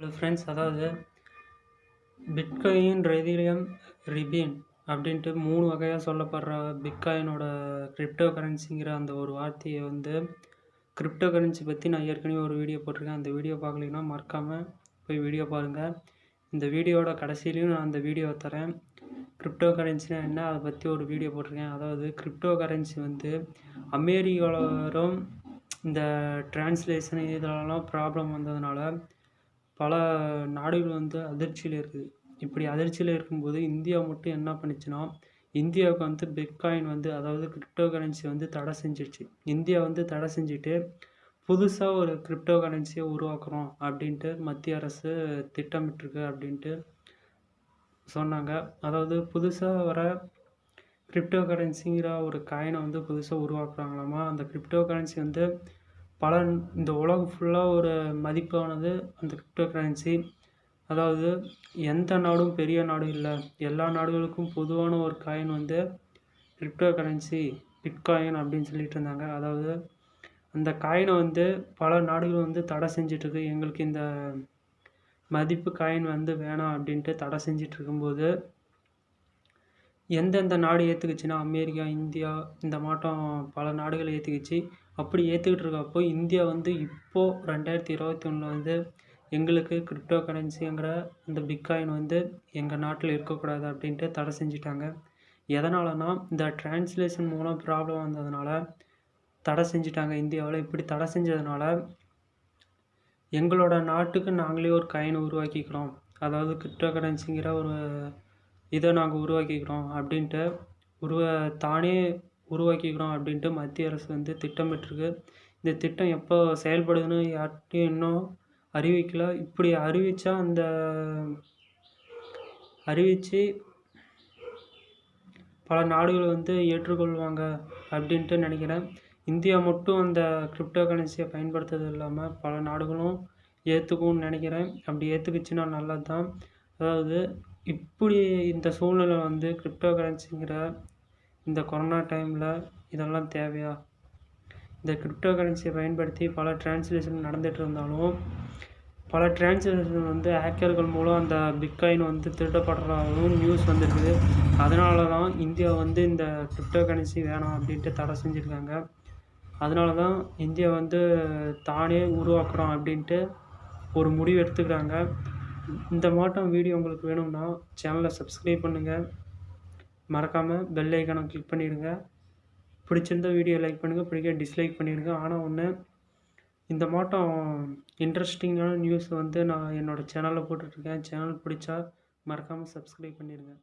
Hello friends அதாவது bitcoin Ethereum ரிபின் அப்படின்ட்டு மூணு வகையாக சொல்லப்படுற பிட்காயினோட கிரிப்டோ கரன்சிங்கிற அந்த ஒரு வார்த்தையை வந்து கிரிப்டோ கரன்சி பற்றி நான் ஏற்கனவே ஒரு வீடியோ போட்டிருக்கேன். அந்த வீடியோ பார்க்கலீங்கன்னா மறக்காமல் போய் வீடியோ பாருங்கள் இந்த வீடியோவோட கடைசியிலையும் நான் அந்த வீடியோவை தரேன். கிரிப்டோ கரன்சினா என்ன? அதை பற்றி ஒரு வீடியோ போட்டிருக்கேன். அதாவது கிரிப்டோ கரன்சி வந்து அமெரிக்காவில் இந்த டிரான்ஸ்லேஷன் இதெல்லாம் ப்ராப்ளம் வந்ததுனால பல நாடுகள் வந்து அதிர்ச்சியில் இருக்குது. இப்படி அதிர்ச்சியில் இருக்கும்போது இந்தியா மட்டும் என்ன பண்ணுச்சுன்னா இந்தியாவுக்கு வந்து பிட்காயின் வந்து அதாவது கிரிப்டோ கரன்சி வந்து தடை செஞ்சிடுச்சு இந்தியா வந்து தடை செஞ்சுட்டு புதுசாக ஒரு கிரிப்டோ கரன்சியை உருவாக்குறோம் அப்படின்ட்டு மத்திய அரசு திட்டமிட்டிருக்கு அப்படின்ட்டு சொன்னாங்க. அதாவது புதுசாக வர கிரிப்டோ கரன்சிங்கிற ஒரு காயினை வந்து புதுசாக உருவாக்குறாங்களாமா? அந்த கிரிப்டோ கரன்சி வந்து பல இந்த உலகம் ஃபுல்லாக ஒரு மதிப்பானது அந்த கிரிப்டோ கரன்சி அதாவது எந்த நாடும் பெரிய நாடும் இல்லை. எல்லா நாடுகளுக்கும் பொதுவான ஒரு காயின் வந்து கிரிப்டோ கரன்சி பிட்காயின் அப்படின்னு சொல்லிட்டு இருந்தாங்க. அதாவது அந்த காயினை வந்து பல நாடுகள் வந்து தடை செஞ்சிட்ருக்கு எங்களுக்கு இந்த மதிப்பு காயின் வந்து வேணாம் அப்படின்ட்டு தடை செஞ்சிட்டு இருக்கும்போது எந்தெந்த நாடு ஏற்றுக்குச்சுன்னா அமெரிக்கா இந்தியா இந்த மாட்டம் பல நாடுகள் ஏற்றுக்குச்சு அப்படி ஏற்றுக்கிட்டு இருக்கப்போ இந்தியா வந்து இப்போது ரெண்டாயிரத்தி இருபத்தி ஒன்றில் வந்து எங்களுக்கு கிரிப்டோ கரன்சிங்கிற இந்த பிட்காயின் வந்து எங்கள் நாட்டில் இருக்கக்கூடாது அப்படின்ட்டு தடை செஞ்சிட்டாங்க. எதனாலனா இந்த டிரான்ஸ்லேஷன் மூலம் ப்ராப்ளம் வந்ததுனால தடை செஞ்சிட்டாங்க இந்தியாவில். இப்படி தடை செஞ்சதுனால எங்களோட நாட்டுக்கு நாங்களே ஒரு காயின் உருவாக்கிக்கிறோம். அதாவது கிரிப்டோ கரன்சிங்கிற ஒரு இதை நாங்கள் உருவாக்கிக்கிறோம் அப்படின்ட்டு உருவ தானே உருவாக்கிக்கிறோம் அப்படின்ட்டு மத்திய அரசு வந்து திட்டமிட்டிருக்கு. இந்த திட்டம் எப்போ செயல்படுதுன்னு யார்கிட்டையும் இன்னும் அறிவிக்கல. இப்படி அறிவித்தா அந்த அறிவித்து பல நாடுகள் வந்து ஏற்றுக்கொள்வாங்க அப்படின்ட்டு நினைக்கிறேன். இந்தியா மட்டும் அந்த கிரிப்டோ கரன்சியை பயன்படுத்துறது இல்லாமல் பல நாடுகளும் ஏற்றுக்கும்னு நினைக்கிறேன். அப்படி ஏற்றுக்குச்சுன்னா நல்லது தான் அதாவது இப்படி இந்த சூழ்நிலை வந்து கிரிப்டோ கரன்சிங்கிற இந்த கொரோனா டைமில் இதெல்லாம் தேவையா? இந்த கிரிப்டோ கரன்சியை பயன்படுத்தி பல டிரான்ஸ்லேஷன் நடந்துகிட்டு இருந்தாலும் பல டிரான்ஸ்லேஷன் வந்து ஹேக்கர்கள் மூலம் அந்த பிட்காயின் வந்து திருடப்படுறதாகவும் நியூஸ் வந்துருக்குது அதனால தான் இந்தியா வந்து இந்த கிரிப்டோ கரன்சி வேணாம் அப்படின்ட்டு தடை செஞ்சுருக்காங்க. அதனால தான் இந்தியா வந்து தானே உருவாக்குறோம் அப்படின்ட்டு ஒரு முடிவு எடுத்துக்கிறாங்க. இந்த மாட்டம் வீடியோ உங்களுக்கு வேணும்னா சேனலை சப்ஸ்கிரைப் பண்ணுங்கள் மறக்காமல் பெல் ஐக்கானை கிளிக் பண்ணிடுங்க. பிடிச்சிருந்தா வீடியோ லைக் பண்ணுங்கள் பிடிக்க டிஸ்லைக் பண்ணிடுங்க. ஆனால் ஒன்று இந்த மாட்டம் இன்ட்ரெஸ்டிங்கான நியூஸ் வந்து நான் என்னோடய சேனலில் போட்டுட்ருக்கேன் சேனல் பிடிச்சா மறக்காமல் சப்ஸ்கிரைப் பண்ணிடுங்க.